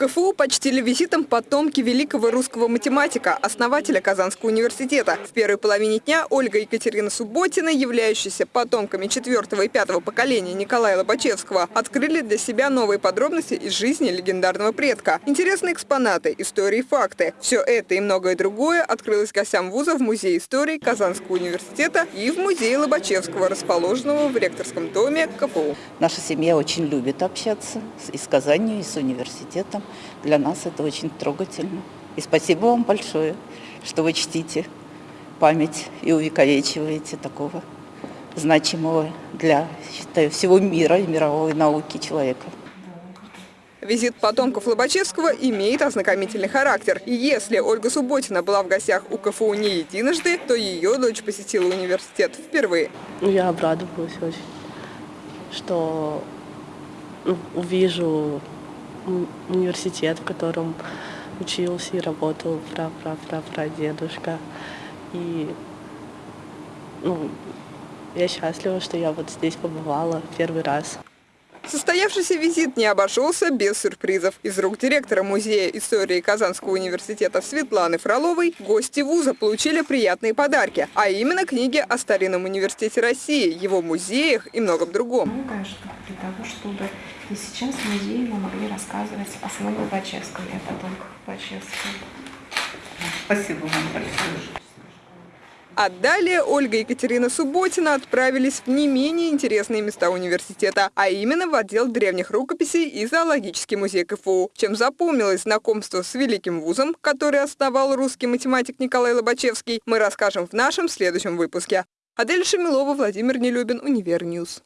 КФУ почтили визитом потомки великого русского математика, основателя Казанского университета. В первой половине дня Ольга Екатерина Субботина, являющаяся потомками четвертого и пятого поколения Николая Лобачевского, открыли для себя новые подробности из жизни легендарного предка. Интересные экспонаты, истории факты. Все это и многое другое открылось гостям вуза в Музее истории Казанского университета и в Музее Лобачевского, расположенного в ректорском доме КФУ. Наша семья очень любит общаться и с Казанью, и с университетом. Для нас это очень трогательно. И спасибо вам большое, что вы чтите память и увековечиваете такого значимого для считаю, всего мира и мировой науки человека. Визит потомков Лобачевского имеет ознакомительный характер. И если Ольга Субботина была в гостях у КФУ не единожды, то ее дочь посетила университет впервые. Ну, я обрадовалась очень, что ну, увижу университет, в котором учился и работал пра-пра-пра-прадедушка. И ну, я счастлива, что я вот здесь побывала первый раз. Состоявшийся визит не обошелся без сюрпризов. Из рук директора Музея истории Казанского университета Светланы Фроловой гости вуза получили приятные подарки, а именно книги о старинном университете России, его музеях и многом другом. Многое, что для того, чтобы и сейчас в музее мы могли рассказывать о самом Лобачевском и о потомках Лобачевского. Спасибо вам большое. А далее Ольга и Екатерина Субботина отправились в не менее интересные места университета, а именно в отдел древних рукописей и зоологический музей КФУ. Чем запомнилось знакомство с великим вузом, который основал русский математик Николай Лобачевский, мы расскажем в нашем следующем выпуске. Адель Шамилова, Владимир Нелюбин, Универ News.